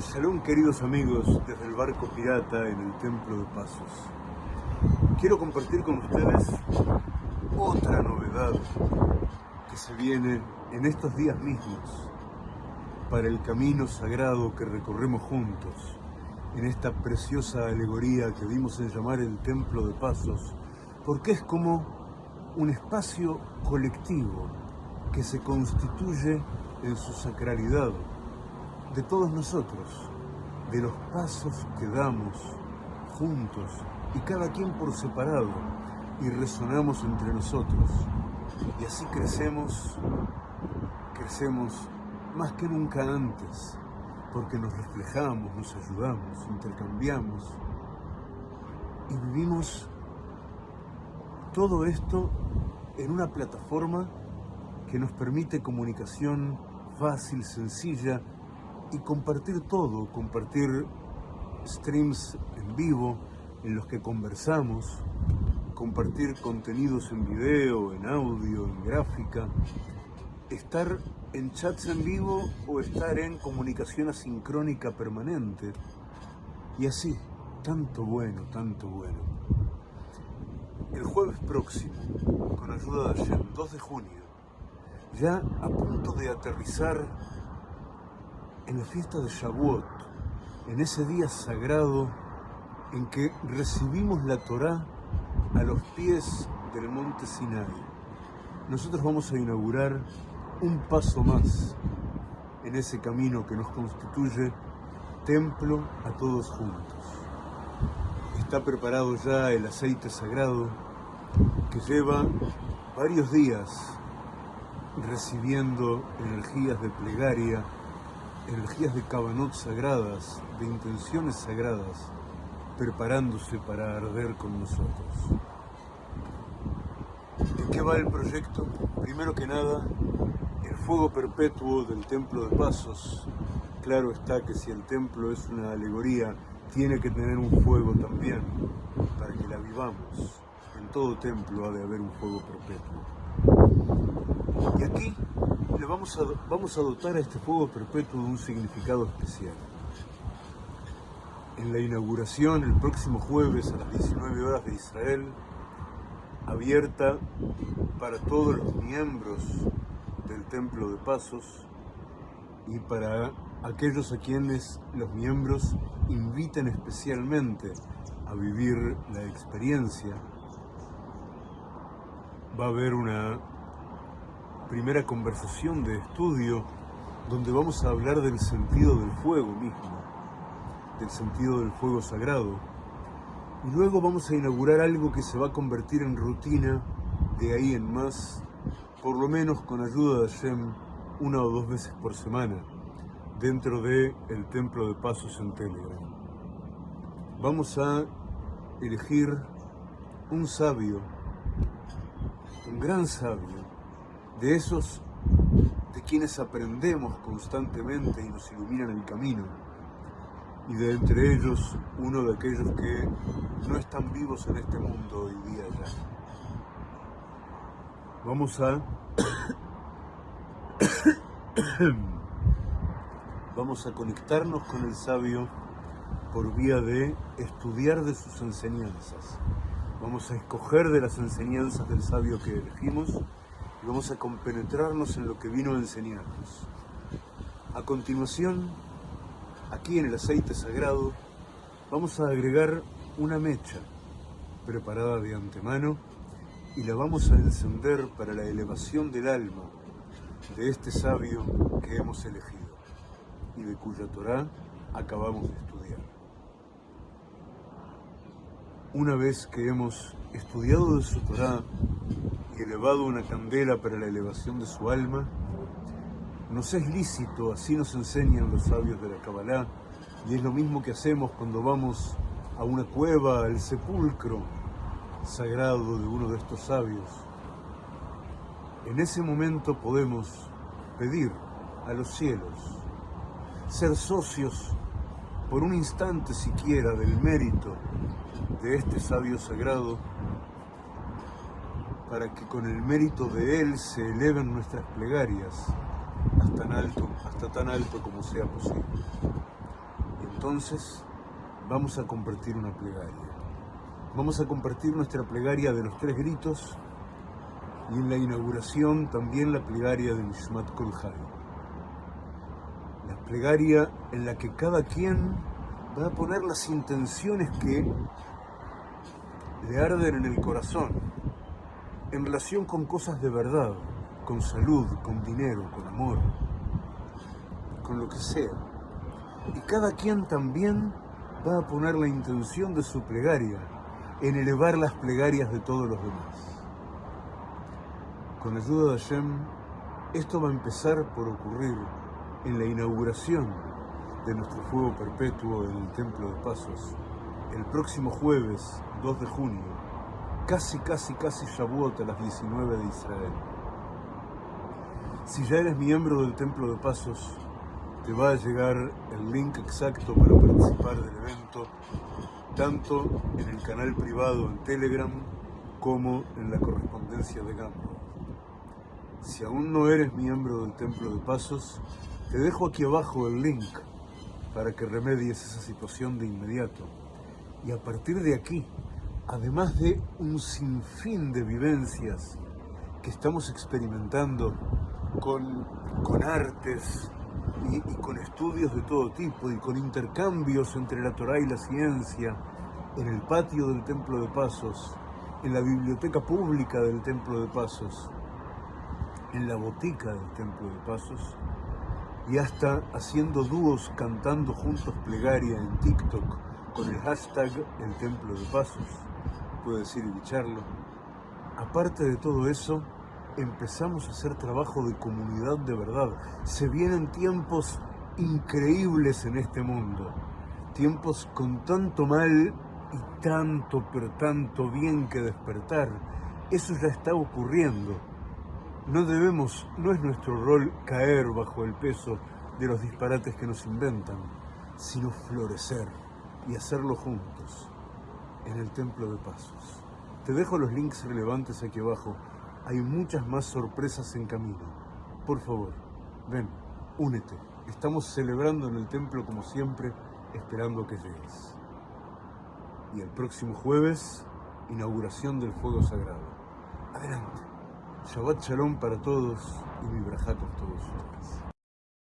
Shalom queridos amigos desde el barco pirata en el Templo de Pasos. Quiero compartir con ustedes otra novedad que se viene en estos días mismos para el camino sagrado que recorremos juntos en esta preciosa alegoría que vimos en llamar el Templo de Pasos, porque es como un espacio colectivo que se constituye en su sacralidad de todos nosotros, de los pasos que damos juntos y cada quien por separado y resonamos entre nosotros. Y así crecemos, crecemos más que nunca antes, porque nos reflejamos, nos ayudamos, intercambiamos y vivimos todo esto en una plataforma que nos permite comunicación fácil, sencilla y compartir todo, compartir streams en vivo en los que conversamos, compartir contenidos en video, en audio, en gráfica, estar en chats en vivo o estar en comunicación asincrónica permanente y así, tanto bueno, tanto bueno. El jueves próximo, con ayuda de Hashem, 2 de junio, ya a punto de aterrizar en la fiesta de Shavuot, en ese día sagrado en que recibimos la Torá a los pies del monte Sinai. Nosotros vamos a inaugurar un paso más en ese camino que nos constituye templo a todos juntos. Está preparado ya el aceite sagrado que lleva varios días recibiendo energías de plegaria energías de cabanot sagradas, de intenciones sagradas, preparándose para arder con nosotros. ¿De qué va el proyecto? Primero que nada, el fuego perpetuo del Templo de Pasos. Claro está que si el templo es una alegoría, tiene que tener un fuego también, para que la vivamos. En todo templo ha de haber un fuego perpetuo. Y aquí vamos a, vamos a dotar a este fuego perpetuo de un significado especial. En la inauguración, el próximo jueves a las 19 horas de Israel, abierta para todos los miembros del Templo de Pasos y para aquellos a quienes los miembros inviten especialmente a vivir la experiencia, va a haber una primera conversación de estudio donde vamos a hablar del sentido del fuego mismo, del sentido del fuego sagrado. Y luego vamos a inaugurar algo que se va a convertir en rutina de ahí en más, por lo menos con ayuda de Hashem, una o dos veces por semana, dentro del el Templo de Pasos en Telegram. Vamos a elegir un sabio, un gran sabio, de esos de quienes aprendemos constantemente y nos iluminan el camino, y de entre ellos uno de aquellos que no están vivos en este mundo hoy día ya. Vamos a vamos a conectarnos con el sabio por vía de estudiar de sus enseñanzas. Vamos a escoger de las enseñanzas del sabio que elegimos vamos a compenetrarnos en lo que vino a enseñarnos. A continuación, aquí en el aceite sagrado, vamos a agregar una mecha preparada de antemano y la vamos a encender para la elevación del alma de este sabio que hemos elegido y de cuya Torah acabamos de estudiar. Una vez que hemos estudiado de su Torah elevado una candela para la elevación de su alma, nos es lícito, así nos enseñan los sabios de la Kabbalah, y es lo mismo que hacemos cuando vamos a una cueva, al sepulcro sagrado de uno de estos sabios. En ese momento podemos pedir a los cielos, ser socios por un instante siquiera del mérito de este sabio sagrado para que con el mérito de Él se eleven nuestras plegarias hasta tan alto, hasta tan alto como sea posible. entonces vamos a compartir una plegaria. Vamos a compartir nuestra plegaria de los tres gritos y en la inauguración también la plegaria de Nishmat Kol La plegaria en la que cada quien va a poner las intenciones que le arden en el corazón en relación con cosas de verdad, con salud, con dinero, con amor, con lo que sea. Y cada quien también va a poner la intención de su plegaria en elevar las plegarias de todos los demás. Con ayuda de Hashem, esto va a empezar por ocurrir en la inauguración de nuestro fuego perpetuo en el Templo de Pasos, el próximo jueves 2 de junio, casi, casi, casi Shavuot a las 19 de Israel. Si ya eres miembro del Templo de Pasos, te va a llegar el link exacto para participar del evento, tanto en el canal privado en Telegram como en la correspondencia de Gambro. Si aún no eres miembro del Templo de Pasos, te dejo aquí abajo el link para que remedies esa situación de inmediato. Y a partir de aquí, además de un sinfín de vivencias que estamos experimentando con, con artes, y, con estudios de todo tipo y con intercambios entre la Torá y la ciencia en el patio del Templo de Pasos, en la biblioteca pública del Templo de Pasos, en la botica del Templo de Pasos y hasta haciendo dúos cantando juntos plegaria en TikTok con el hashtag El Templo de Pasos, puedes ir y bicharlo. Aparte de todo eso, empezamos a hacer trabajo de comunidad de verdad. Se vienen tiempos increíbles en este mundo, tiempos con tanto mal y tanto, pero tanto bien que despertar. Eso ya está ocurriendo. No debemos, no es nuestro rol caer bajo el peso de los disparates que nos inventan, sino florecer y hacerlo juntos en el Templo de Pasos. Te dejo los links relevantes aquí abajo hay muchas más sorpresas en camino. Por favor, ven, únete. Estamos celebrando en el templo como siempre, esperando que llegues. Y el próximo jueves, inauguración del fuego sagrado. Adelante. Shabbat Shalom para todos y mi con todos ustedes.